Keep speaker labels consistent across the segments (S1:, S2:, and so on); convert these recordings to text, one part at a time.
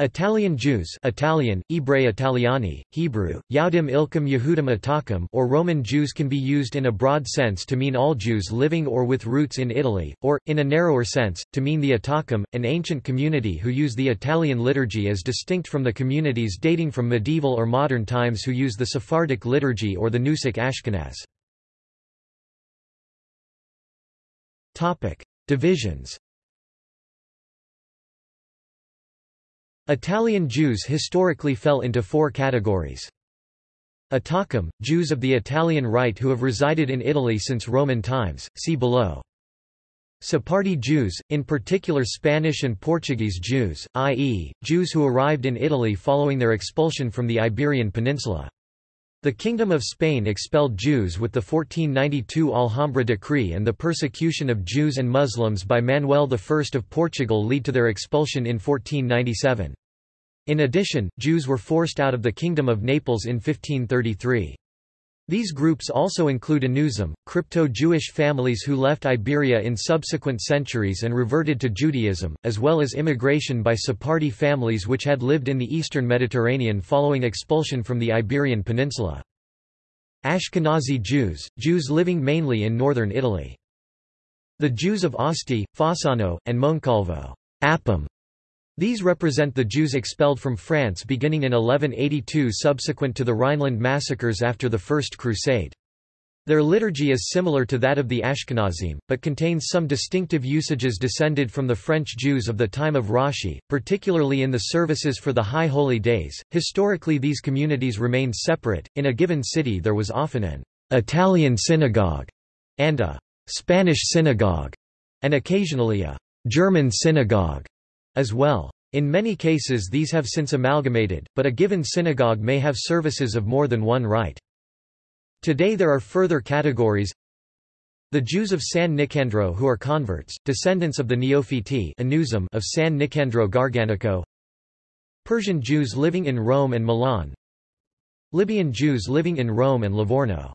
S1: Italian Jews Italian, Ebrei Italiani, Hebrew, Yaudim Ilkum Yehudim Atakim or Roman Jews can be used in a broad sense to mean all Jews living or with roots in Italy, or, in a narrower sense, to mean the Atakim, an ancient community who use the Italian liturgy as distinct from the communities dating from medieval or modern times who use the Sephardic liturgy or the Nusach Ashkenaz. Divisions Italian Jews historically fell into four categories. Atakim, Jews of the Italian Rite who have resided in Italy since Roman times, see below. Sephardi Jews, in particular Spanish and Portuguese Jews, i.e., Jews who arrived in Italy following their expulsion from the Iberian Peninsula. The Kingdom of Spain expelled Jews with the 1492 Alhambra Decree and the persecution of Jews and Muslims by Manuel I of Portugal lead to their expulsion in 1497. In addition, Jews were forced out of the Kingdom of Naples in 1533. These groups also include Anusim, crypto-Jewish families who left Iberia in subsequent centuries and reverted to Judaism, as well as immigration by Sephardi families which had lived in the eastern Mediterranean following expulsion from the Iberian Peninsula. Ashkenazi Jews, Jews living mainly in northern Italy. The Jews of Asti, Fossano, and Moncalvo Apam, these represent the Jews expelled from France beginning in 1182 subsequent to the Rhineland massacres after the First Crusade. Their liturgy is similar to that of the Ashkenazim, but contains some distinctive usages descended from the French Jews of the time of Rashi, particularly in the services for the High Holy Days. Historically, these communities remained separate. In a given city, there was often an Italian synagogue and a Spanish synagogue, and occasionally a German synagogue as well. In many cases these have since amalgamated, but a given synagogue may have services of more than one rite. Today there are further categories. The Jews of San Nicandro who are converts, descendants of the Neophiti of San Nicandro Garganico. Persian Jews living in Rome and Milan. Libyan Jews living in Rome and Livorno.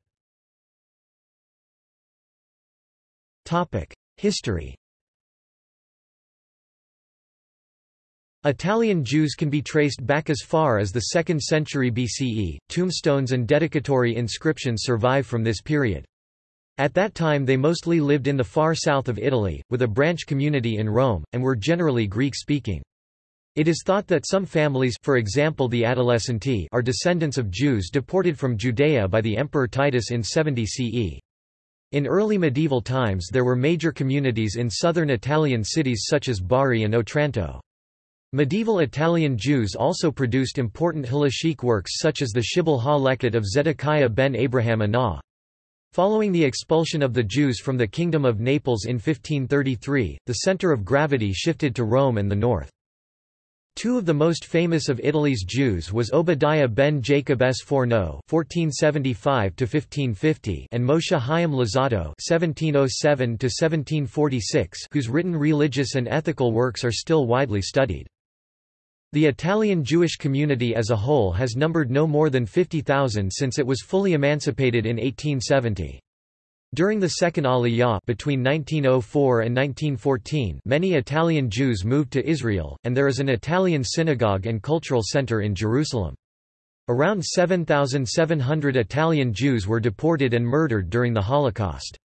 S1: History Italian Jews can be traced back as far as the 2nd century BCE. Tombstones and dedicatory inscriptions survive from this period. At that time they mostly lived in the far south of Italy, with a branch community in Rome, and were generally Greek-speaking. It is thought that some families for example the Adolescenti are descendants of Jews deported from Judea by the Emperor Titus in 70 CE. In early medieval times there were major communities in southern Italian cities such as Bari and Otranto. Medieval Italian Jews also produced important halachic works such as the Shibboleth ha-Lekut of Zedekiah ben Abraham Anah. Following the expulsion of the Jews from the Kingdom of Naples in 1533, the center of gravity shifted to Rome and the north. Two of the most famous of Italy's Jews was Obadiah ben Jacob Sforno (1475–1550) and Moshe Chaim Luzzatto (1707–1746), whose written religious and ethical works are still widely studied. The Italian Jewish community as a whole has numbered no more than 50,000 since it was fully emancipated in 1870. During the Second Aliyah between 1904 and 1914 many Italian Jews moved to Israel, and there is an Italian synagogue and cultural center in Jerusalem. Around 7,700 Italian Jews were deported and murdered during the Holocaust.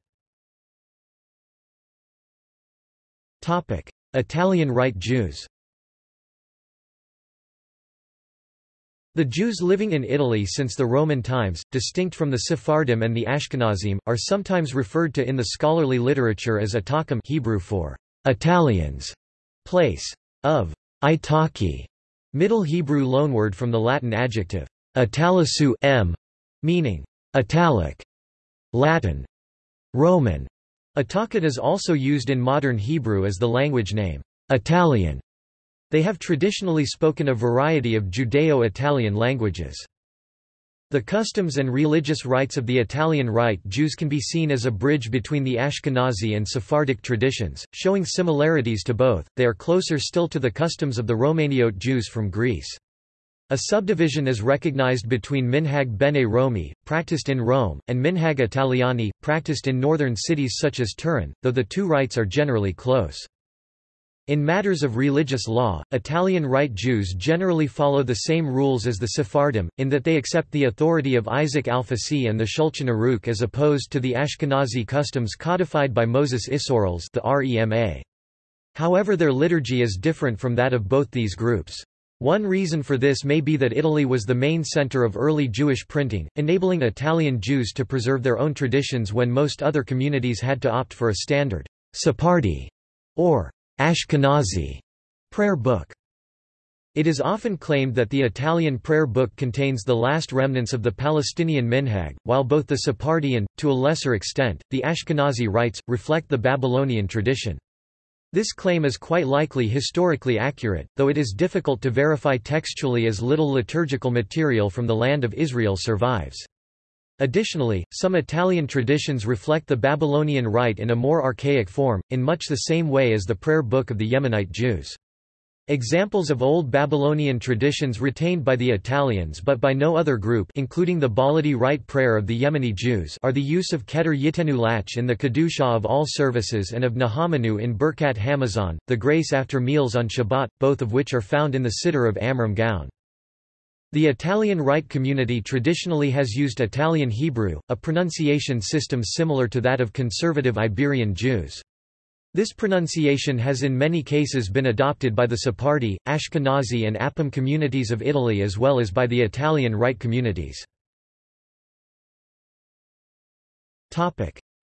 S1: Italian Rite Jews The Jews living in Italy since the Roman times, distinct from the Sephardim and the Ashkenazim, are sometimes referred to in the scholarly literature as Atakim Hebrew for Italians, place of Itaki, Middle Hebrew loanword from the Latin adjective italisu m, meaning italic, Latin, Roman. Atakat is also used in modern Hebrew as the language name Italian. They have traditionally spoken a variety of Judeo-Italian languages. The customs and religious rites of the Italian Rite Jews can be seen as a bridge between the Ashkenazi and Sephardic traditions, showing similarities to both, they are closer still to the customs of the Romaniote Jews from Greece. A subdivision is recognized between Minhag Bene Romi, practiced in Rome, and Minhag Italiani, practiced in northern cities such as Turin, though the two rites are generally close. In matters of religious law, Italian Rite Jews generally follow the same rules as the Sephardim, in that they accept the authority of Isaac Alfasi and the Shulchan Aruch as opposed to the Ashkenazi customs codified by Moses Isserles the REMA. However their liturgy is different from that of both these groups. One reason for this may be that Italy was the main center of early Jewish printing, enabling Italian Jews to preserve their own traditions when most other communities had to opt for a standard Sephardi or Ashkenazi prayer book. It is often claimed that the Italian prayer book contains the last remnants of the Palestinian minhag, while both the Sephardi and, to a lesser extent, the Ashkenazi rites, reflect the Babylonian tradition. This claim is quite likely historically accurate, though it is difficult to verify textually as little liturgical material from the land of Israel survives. Additionally, some Italian traditions reflect the Babylonian rite in a more archaic form, in much the same way as the prayer book of the Yemenite Jews. Examples of old Babylonian traditions retained by the Italians but by no other group including the Baladi rite prayer of the Yemeni Jews are the use of Keter Yitenu Lach in the Kedusha of all services and of Nahamanu in Birkat Hamazon, the grace after meals on Shabbat, both of which are found in the Siddur of Amram Gaon. The Italian Rite community traditionally has used Italian Hebrew, a pronunciation system similar to that of conservative Iberian Jews. This pronunciation has in many cases been adopted by the Sephardi, Ashkenazi and Apam communities of Italy as well as by the Italian Rite communities.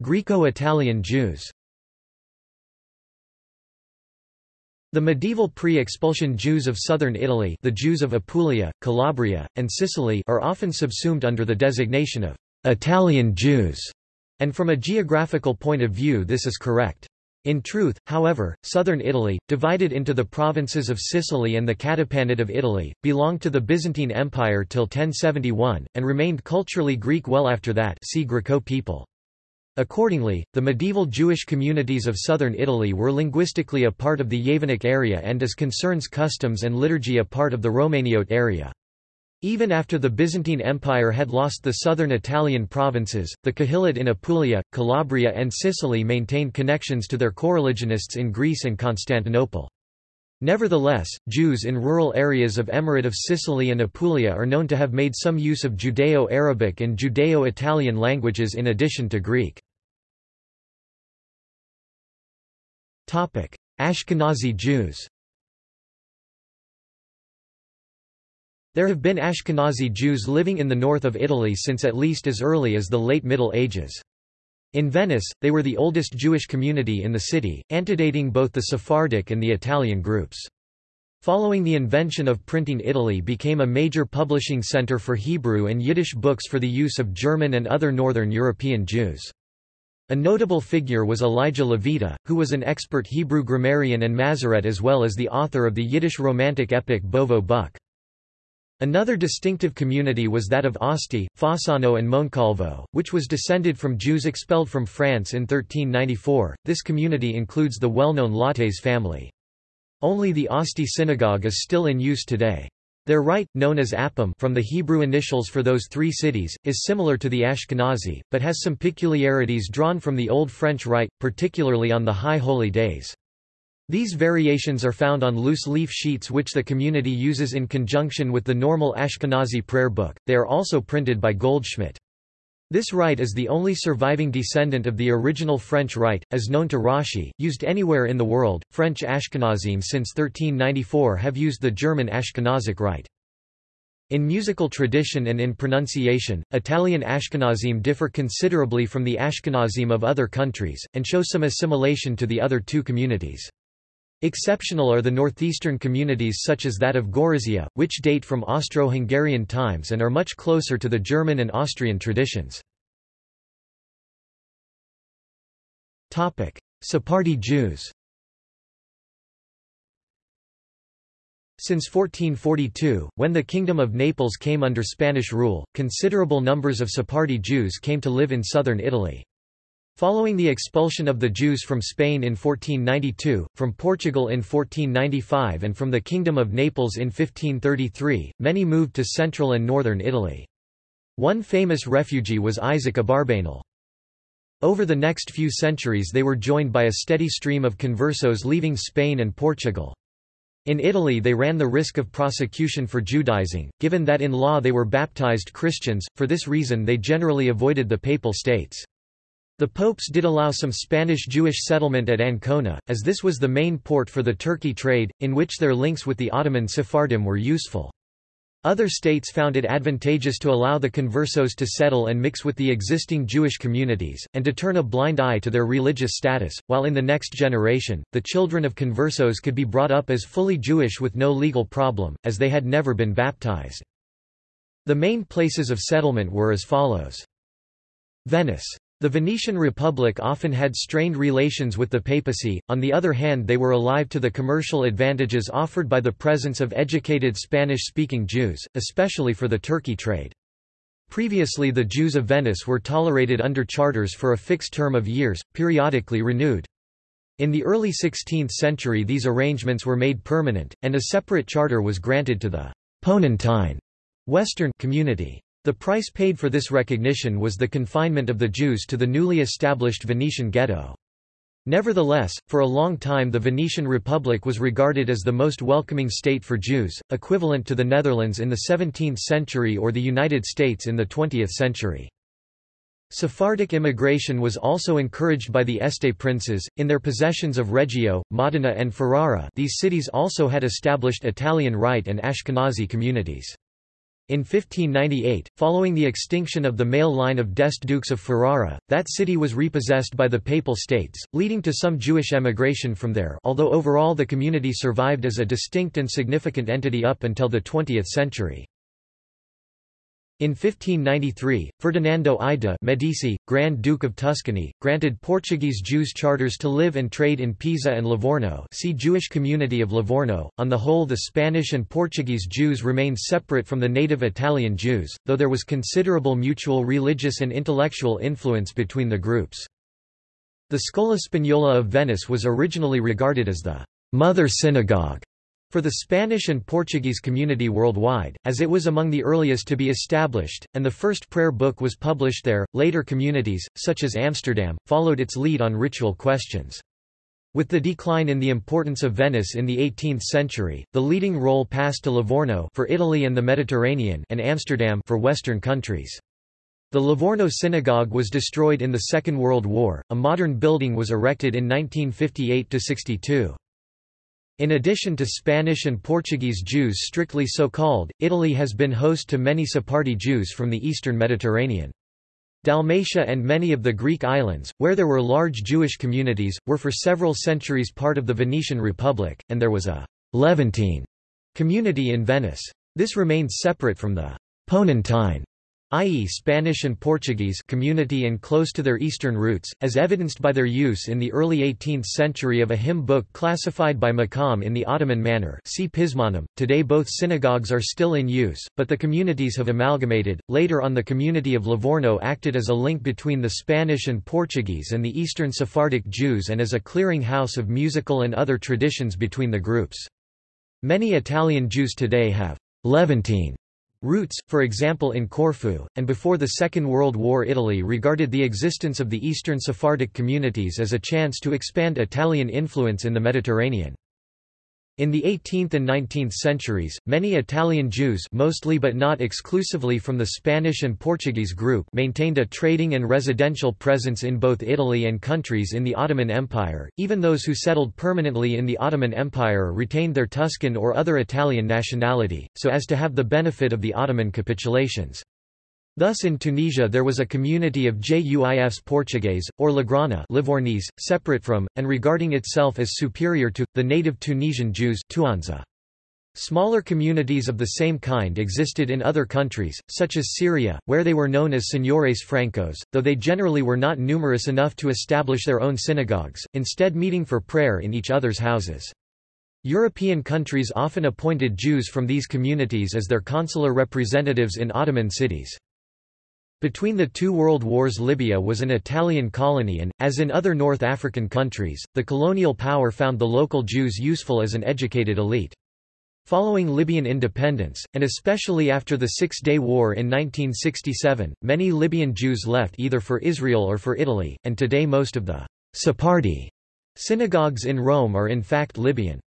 S1: Greco-Italian Jews The medieval pre-expulsion Jews of southern Italy the Jews of Apulia, Calabria, and Sicily are often subsumed under the designation of «Italian Jews», and from a geographical point of view this is correct. In truth, however, southern Italy, divided into the provinces of Sicily and the Catapanate of Italy, belonged to the Byzantine Empire till 1071, and remained culturally Greek well after that see Griko people. Accordingly, the medieval Jewish communities of southern Italy were linguistically a part of the Yavanic area and as concerns customs and liturgy a part of the Romaniote area. Even after the Byzantine Empire had lost the southern Italian provinces, the Kahilot in Apulia, Calabria and Sicily maintained connections to their coreligionists in Greece and Constantinople. Nevertheless, Jews in rural areas of Emirate of Sicily and Apulia are known to have made some use of Judeo-Arabic and Judeo-Italian languages in addition to Greek. Ashkenazi Jews There have been Ashkenazi Jews living in the north of Italy since at least as early as the late Middle Ages. In Venice, they were the oldest Jewish community in the city, antedating both the Sephardic and the Italian groups. Following the invention of printing Italy became a major publishing center for Hebrew and Yiddish books for the use of German and other Northern European Jews. A notable figure was Elijah Levita, who was an expert Hebrew grammarian and Masoret as well as the author of the Yiddish Romantic epic Bovo-Bukh. Another distinctive community was that of Asti, Fossano and Moncalvo, which was descended from Jews expelled from France in 1394. This community includes the well-known Lattes family. Only the Asti synagogue is still in use today. Their rite, known as Apam from the Hebrew initials for those three cities, is similar to the Ashkenazi, but has some peculiarities drawn from the Old French rite, particularly on the High Holy Days. These variations are found on loose leaf sheets which the community uses in conjunction with the normal Ashkenazi prayer book, they are also printed by Goldschmidt. This rite is the only surviving descendant of the original French rite, as known to Rashi, used anywhere in the world. French Ashkenazim since 1394 have used the German Ashkenazic rite. In musical tradition and in pronunciation, Italian Ashkenazim differ considerably from the Ashkenazim of other countries, and show some assimilation to the other two communities. Exceptional are the northeastern communities such as that of Gorizia, which date from Austro-Hungarian times and are much closer to the German and Austrian traditions. Sephardi Jews Since 1442, when the Kingdom of Naples came under Spanish rule, considerable numbers of Sephardi Jews came to live in southern Italy. Following the expulsion of the Jews from Spain in 1492, from Portugal in 1495 and from the Kingdom of Naples in 1533, many moved to central and northern Italy. One famous refugee was Isaac Abarbanel. Over the next few centuries they were joined by a steady stream of conversos leaving Spain and Portugal. In Italy they ran the risk of prosecution for Judaizing, given that in law they were baptized Christians, for this reason they generally avoided the Papal States. The popes did allow some Spanish Jewish settlement at Ancona, as this was the main port for the Turkey trade, in which their links with the Ottoman Sephardim were useful. Other states found it advantageous to allow the conversos to settle and mix with the existing Jewish communities, and to turn a blind eye to their religious status, while in the next generation, the children of conversos could be brought up as fully Jewish with no legal problem, as they had never been baptized. The main places of settlement were as follows. Venice. The Venetian Republic often had strained relations with the papacy, on the other hand they were alive to the commercial advantages offered by the presence of educated Spanish-speaking Jews, especially for the Turkey trade. Previously the Jews of Venice were tolerated under charters for a fixed term of years, periodically renewed. In the early 16th century these arrangements were made permanent, and a separate charter was granted to the Ponentine Western community. The price paid for this recognition was the confinement of the Jews to the newly established Venetian ghetto. Nevertheless, for a long time the Venetian Republic was regarded as the most welcoming state for Jews, equivalent to the Netherlands in the 17th century or the United States in the 20th century. Sephardic immigration was also encouraged by the Este princes, in their possessions of Reggio, Modena and Ferrara these cities also had established Italian Rite and Ashkenazi communities. In 1598, following the extinction of the male line of d'Este Dukes of Ferrara, that city was repossessed by the Papal States, leading to some Jewish emigration from there although overall the community survived as a distinct and significant entity up until the 20th century. In 1593, Ferdinando I de' Medici, Grand Duke of Tuscany, granted Portuguese Jews charters to live and trade in Pisa and Livorno see Jewish community of Livorno. On the whole the Spanish and Portuguese Jews remained separate from the native Italian Jews, though there was considerable mutual religious and intellectual influence between the groups. The Scola Spagnola of Venice was originally regarded as the «mother synagogue» for the Spanish and Portuguese community worldwide, as it was among the earliest to be established, and the first prayer book was published there. Later communities, such as Amsterdam, followed its lead on ritual questions. With the decline in the importance of Venice in the 18th century, the leading role passed to Livorno for Italy and the Mediterranean and Amsterdam for Western countries. The Livorno synagogue was destroyed in the Second World War. A modern building was erected in 1958–62. In addition to Spanish and Portuguese Jews strictly so called, Italy has been host to many Sephardi Jews from the eastern Mediterranean. Dalmatia and many of the Greek islands, where there were large Jewish communities, were for several centuries part of the Venetian Republic, and there was a Levantine community in Venice. This remained separate from the Ponentine i.e. Spanish and Portuguese community and close to their eastern roots, as evidenced by their use in the early 18th century of a hymn book classified by Makam in the Ottoman manner see Pizmonim. Today both synagogues are still in use, but the communities have amalgamated. Later on the community of Livorno acted as a link between the Spanish and Portuguese and the Eastern Sephardic Jews and as a clearing house of musical and other traditions between the groups. Many Italian Jews today have Levantine Roots, for example in Corfu, and before the Second World War Italy regarded the existence of the Eastern Sephardic communities as a chance to expand Italian influence in the Mediterranean. In the 18th and 19th centuries, many Italian Jews mostly but not exclusively from the Spanish and Portuguese group maintained a trading and residential presence in both Italy and countries in the Ottoman Empire. Even those who settled permanently in the Ottoman Empire retained their Tuscan or other Italian nationality, so as to have the benefit of the Ottoman capitulations. Thus in Tunisia there was a community of Juifs Portuguese, or Lagrana Livornese, separate from, and regarding itself as superior to, the native Tunisian Jews Tuanza. Smaller communities of the same kind existed in other countries, such as Syria, where they were known as Señores Francos, though they generally were not numerous enough to establish their own synagogues, instead meeting for prayer in each other's houses. European countries often appointed Jews from these communities as their consular representatives in Ottoman cities. Between the two world wars Libya was an Italian colony and, as in other North African countries, the colonial power found the local Jews useful as an educated elite. Following Libyan independence, and especially after the Six-Day War in 1967, many Libyan Jews left either for Israel or for Italy, and today most of the Sephardi synagogues in Rome are in fact Libyan.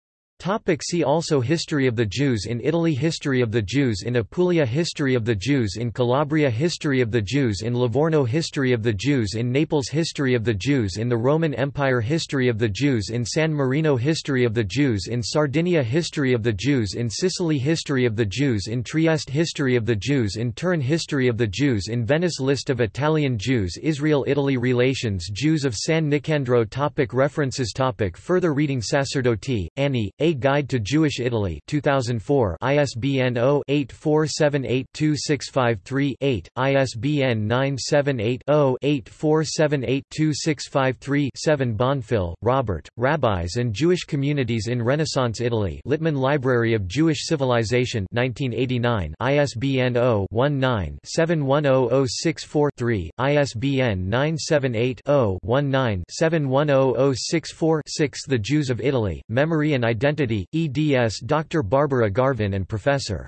S1: Topic see also History of the Jews in Italy History of the Jews in Apulia History of the Jews in Calabria History of the Jews in Livorno History of the Jews in Naples History of the Jews in the Roman Empire History of the Jews in San Marino History of the Jews in Sardinia History of the Jews in Sicily History of the Jews in Trieste History of the Jews in Turin History of the Jews in Venice List of Italian Jews Israel-Italy Relations Jews of San Nicandro topic References topic Further reading Sacerdoti, Annie, A Guide to Jewish Italy 2004 ISBN 0-8478-2653-8, ISBN 978-0-8478-2653-7 Bonfil, Robert, Rabbis and Jewish Communities in Renaissance Italy Littman Library of Jewish Civilization 1989 ISBN 0-19-710064-3, ISBN 978-0-19-710064-6 The Jews of Italy, Memory and Identity Identity, eds Dr. Barbara Garvin and Professor.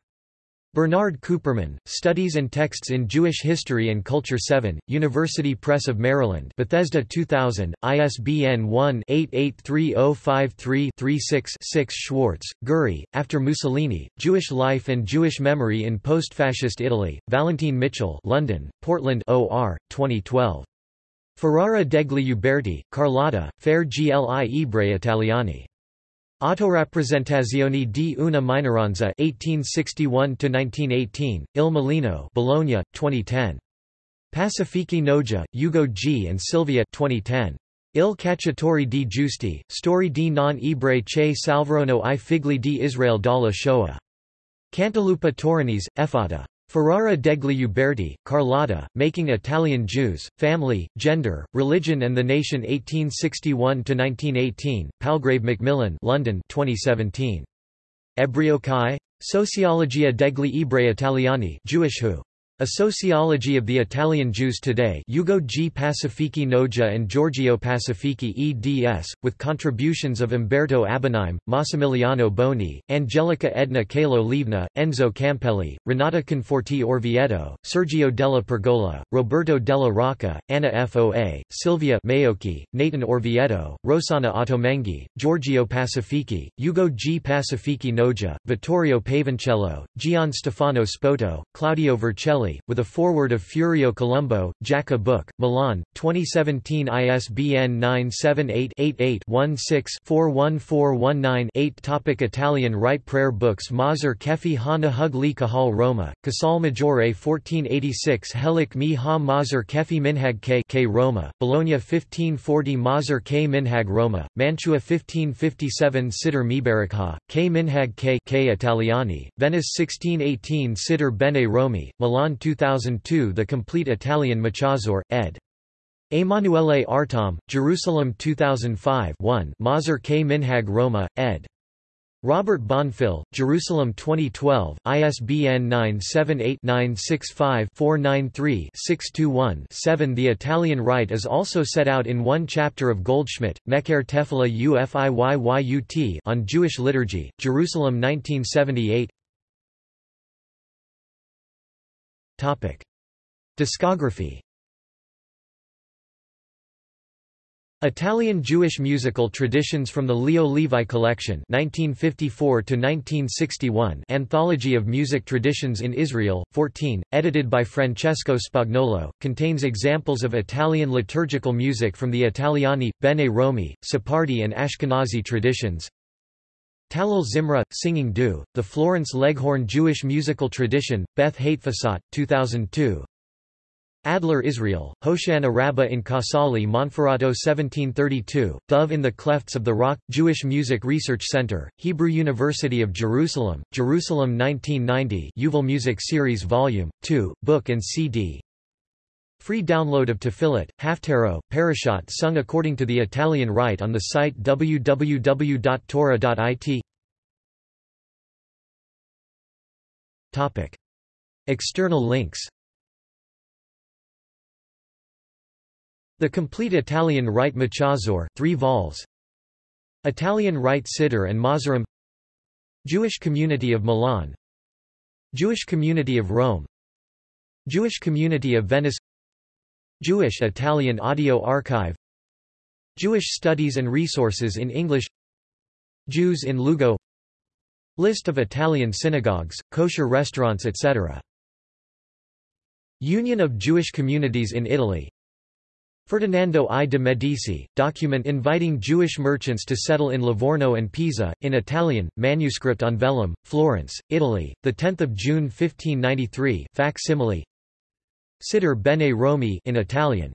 S1: Bernard Cooperman, Studies and Texts in Jewish History and Culture 7, University Press of Maryland Bethesda 2000, ISBN 1-883053-36-6 Schwartz, Guri, After Mussolini, Jewish Life and Jewish Memory in Post-Fascist Italy, Vallentine Mitchell London, Portland OR, 2012. Ferrara degli Uberti, Carlotta, Fare gli Ebrei Italiani. Autorappresentazioni di una minoranza 1861–1918, Il Mulino Bologna, 2010. Pacifici Noja, Ugo G. and Silvia 2010. Il Cacciatore di Giusti, Story di non ebrei che salvarono i figli di Israel dalla Shoah. Cantalupa Torinese, Effata. Ferrara degli Uberti, Carlotta, Making Italian Jews, Family, Gender, Religion and the Nation 1861–1918, Palgrave Macmillan London 2017. Ebreokai: Sociologia degli Ebrei Italiani Jewish Who? A Sociology of the Italian Jews Today Ugo G. Pacifici Noja and Giorgio Pacifici eds, with contributions of Umberto Abbonaim, Massimiliano Boni, Angelica Edna Calo Livna, Enzo Campelli, Renata Conforti Orvieto, Sergio della Pergola, Roberto della Rocca, Anna Foa, Silvia Maocchi, Nathan Orvieto, Rosana Ottolenghi, Giorgio Pacifici, Ugo G. Pacifici Noja, Vittorio Pavoncello, Gian Stefano Spoto, Claudio Vercelli with a foreword of Furio Colombo, Jaca Book, Milan, 2017 ISBN 978-88-16-41419-8 Topic Italian Rite Prayer Books Maser Kefi Hana Hug Li Kahal Roma, Casal Maggiore 1486 Helik Mi Ha Maser Kefi Minhag K K Roma, Bologna 1540 Maser K Minhag Roma, Mantua 1557 Siddur Mibarakha, K Minhag K K Italiani, Venice 1618 Siddur Bene Romi, Milan 2002 The Complete Italian Machazor, ed. Emanuele Artom, Jerusalem 2005 1 Maser K. Minhag Roma, ed. Robert Bonfil, Jerusalem 2012, ISBN 978-965-493-621-7 The Italian Rite is also set out in one chapter of Goldschmidt, Mecher Tefila Ufiyyut on Jewish liturgy, Jerusalem 1978 Topic. Discography Italian Jewish musical traditions from the Leo Levi Collection 1954 Anthology of Music Traditions in Israel, 14, edited by Francesco Spagnolo, contains examples of Italian liturgical music from the Italiani, Bene Romi, Sephardi and Ashkenazi traditions Talal Zimra, Singing Du, The Florence Leghorn Jewish Musical Tradition, Beth Hatefasat, 2002 Adler Israel, Hoshana Rabbah in Casale Monferrato 1732, Dove in the Clefts of the Rock, Jewish Music Research Center, Hebrew University of Jerusalem, Jerusalem 1990 Yuval Music Series Volume, 2, Book and CD Free download of Tefillat, Haftarot, Parashat sung according to the Italian Rite on the site www.torah.it External links. The Complete Italian Rite Machazor 3 vols. Italian Rite Siddur and Mazorim Jewish community of Milan. Jewish community of Rome. Jewish community of Venice Jewish Italian audio archive Jewish studies and resources in English Jews in Lugo List of Italian synagogues, kosher restaurants etc. Union of Jewish Communities in Italy Ferdinando I de' Medici, document inviting Jewish merchants to settle in Livorno and Pisa, in Italian, manuscript on vellum, Florence, Italy, 10 June 1593 facsimile Siddur Bene Romi in Italian